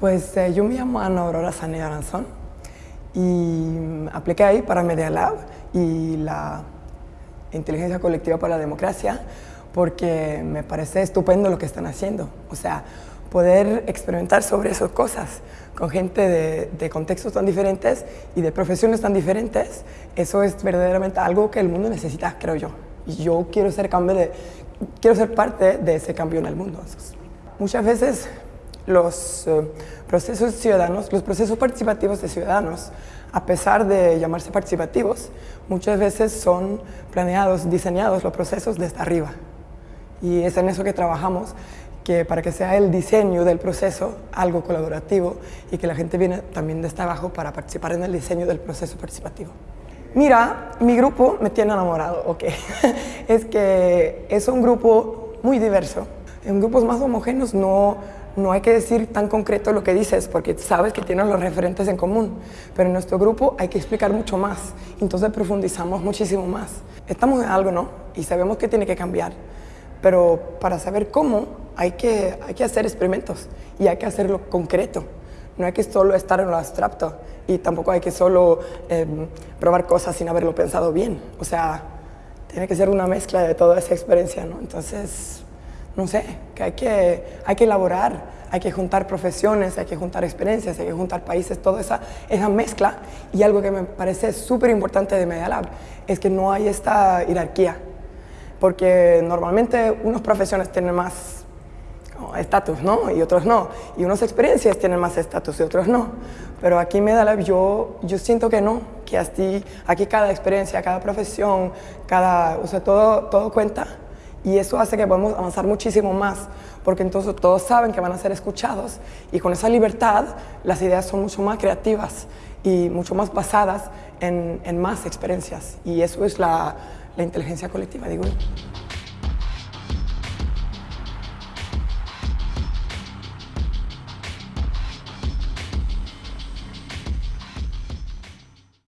Pues eh, yo me llamo Ana Aurora Sanea Aranzón y apliqué ahí para Media Lab y la inteligencia colectiva para la democracia porque me parece estupendo lo que están haciendo. O sea, poder experimentar sobre esas cosas con gente de, contextos tan diferentes y de profesiones tan diferentes, eso es verdaderamente algo que el mundo necesita, creo yo. Y yo quiero ser, cambio quiero ser parte de ese cambio en el mundo. Muchas veces los eh, procesos ciudadanos, los procesos participativos de ciudadanos, a pesar de llamarse participativos, muchas veces son planeados, diseñados los procesos desde arriba. Y es en eso que trabajamos, que para que sea el diseño del proceso algo colaborativo y que la gente viene también desde abajo para participar en el diseño del proceso participativo. Mira, mi grupo me tiene enamorado, ok. es que es un grupo muy diverso. En grupos más homogéneos no, no hay que decir tan concreto lo que dices porque sabes que tienes los referentes en común, pero en nuestro grupo hay que explicar mucho más, entonces profundizamos muchísimo más. Estamos en algo, ¿no? Y sabemos que tiene que cambiar, pero para saber cómo hay que, hay que hacer experimentos y hay que hacerlo concreto. No hay que solo estar en lo abstracto y tampoco hay que solo eh, probar cosas sin haberlo pensado bien. O sea, tiene que ser una mezcla de toda esa experiencia, ¿no? Entonces, no sé, que hay que, hay que elaborar, hay que juntar profesiones, hay que juntar experiencias, hay que juntar países, toda esa, esa mezcla. Y algo que me parece súper importante de Media Lab es que no hay esta jerarquía, porque normalmente unas profesiones tienen más estatus, ¿no? Y otros no. Y unas experiencias tienen más estatus y otros no. Pero aquí en Media Lab yo, yo siento que no, que aquí, aquí cada experiencia, cada profesión, cada, o sea, todo, todo cuenta y eso hace que podamos avanzar muchísimo más, porque entonces todos saben que van a ser escuchados y con esa libertad las ideas son mucho más creativas y mucho más basadas en, en más experiencias. Y eso es la, la inteligencia colectiva, digo yo.